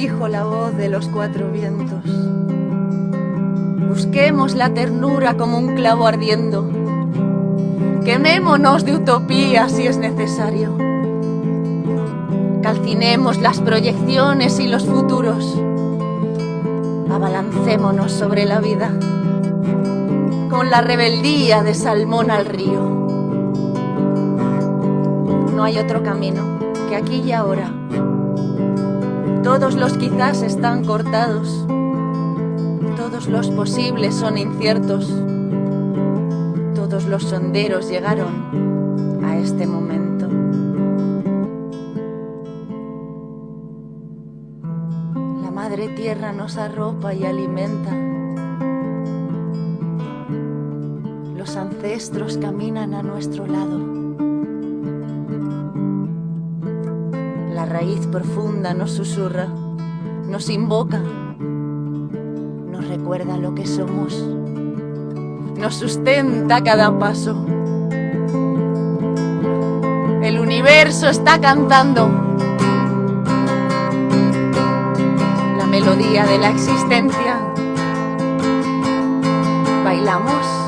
dijo la voz de los cuatro vientos. Busquemos la ternura como un clavo ardiendo. Quemémonos de utopía si es necesario. Calcinemos las proyecciones y los futuros. Abalancémonos sobre la vida con la rebeldía de salmón al río. No hay otro camino que aquí y ahora. Todos los quizás están cortados, todos los posibles son inciertos, todos los sonderos llegaron a este momento. La Madre Tierra nos arropa y alimenta. Los ancestros caminan a nuestro lado. Raíz profunda nos susurra, nos invoca, nos recuerda lo que somos, nos sustenta cada paso. El universo está cantando la melodía de la existencia. Bailamos